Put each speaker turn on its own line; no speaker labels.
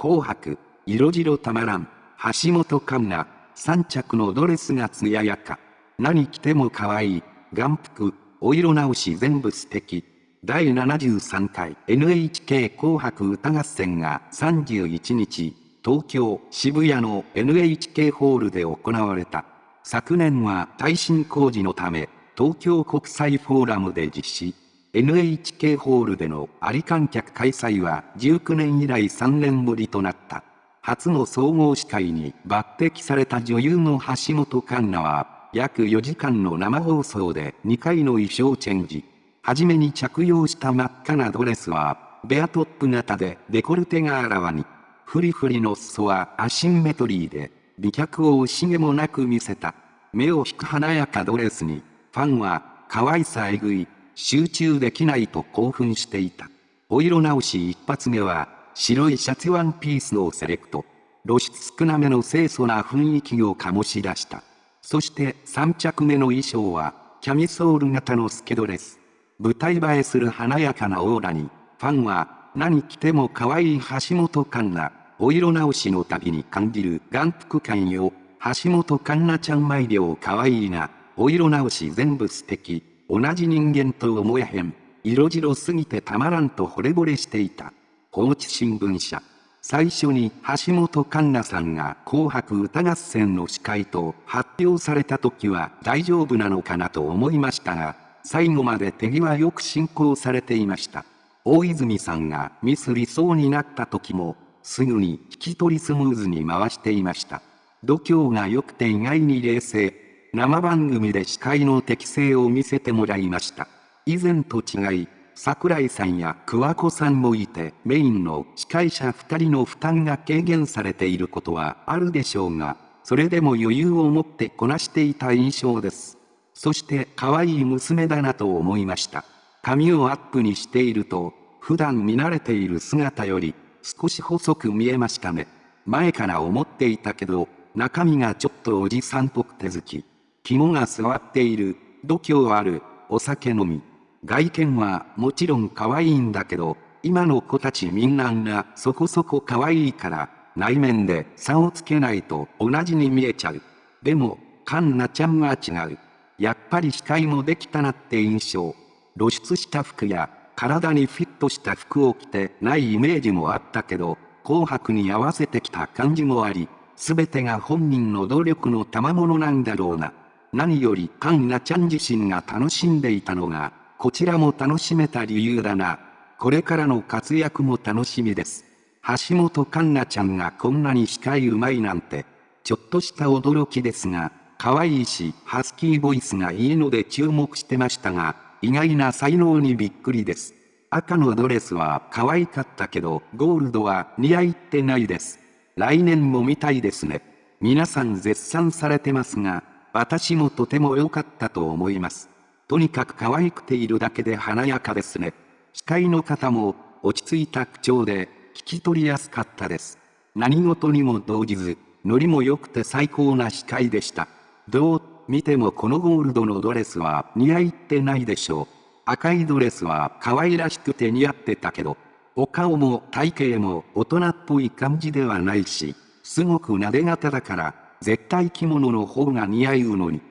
紅白、色白たまらん、橋本環奈、3着のドレスが艶やか。何着ても可愛い、眼福、お色直し全部素敵。第73回 NHK 紅白歌合戦が31日、東京渋谷の NHK ホールで行われた。昨年は耐震工事のため、東京国際フォーラムで実施。NHK ホールでのあり観客開催は19年以来3年ぶりとなった。初の総合司会に抜擢された女優の橋本環奈は、約4時間の生放送で2回の衣装チェンジ。はじめに着用した真っ赤なドレスは、ベアトップ型でデコルテがあらわに。フリフリの裾はアシンメトリーで、美脚を惜しげもなく見せた。目を引く華やかドレスに、ファンは、可愛さえぐい、集中できないと興奮していた。お色直し一発目は、白いシャツワンピースのセレクト。露出少なめの清楚な雰囲気を醸し出した。そして3着目の衣装は、キャミソール型のスケドレス。舞台映えする華やかなオーラに、ファンは、何着ても可愛い橋本環奈、お色直しの旅に感じる眼福感よ。橋本環奈ちゃん毎秒可愛いな。お色直し全部素敵。同じ人間と思えへん。色白すぎてたまらんと惚れ惚れしていた。放置新聞社。最初に橋本環奈さんが紅白歌合戦の司会と発表された時は大丈夫なのかなと思いましたが、最後まで手際よく進行されていました。大泉さんがミスりそうになった時も、すぐに引き取りスムーズに回していました。度胸が良くて意外に冷静。生番組で司会の適性を見せてもらいました。以前と違い、桜井さんや桑子さんもいて、メインの司会者2人の負担が軽減されていることはあるでしょうが、それでも余裕を持ってこなしていた印象です。そして可愛い娘だなと思いました。髪をアップにしていると、普段見慣れている姿より少し細く見えましたね。前から思っていたけど、中身がちょっとおじさんっぽくて好き。肝が座っている、度胸ある、お酒飲み。外見はもちろん可愛いんだけど、今の子たちみんながそこそこ可愛いから、内面で差をつけないと同じに見えちゃう。でも、カンナちゃんは違う。やっぱり視界もできたなって印象。露出した服や体にフィットした服を着てないイメージもあったけど、紅白に合わせてきた感じもあり、すべてが本人の努力の賜物なんだろうな。何よりカンナちゃん自身が楽しんでいたのが、こちらも楽しめた理由だな。これからの活躍も楽しみです。橋本環奈ちゃんがこんなに司会うまいなんて、ちょっとした驚きですが、可愛いし、ハスキーボイスがいいので注目してましたが、意外な才能にびっくりです。赤のドレスは可愛かったけど、ゴールドは似合いってないです。来年も見たいですね。皆さん絶賛されてますが、私もとても良かったと思います。とにかく可愛くているだけで華やかですね。司会の方も落ち着いた口調で聞き取りやすかったです。何事にも動じず、ノリも良くて最高な司会でした。どう見てもこのゴールドのドレスは似合いってないでしょう。赤いドレスは可愛らしくて似合ってたけど、お顔も体型も大人っぽい感じではないし、すごく撫で型だから、絶対着物の方が似合うのに。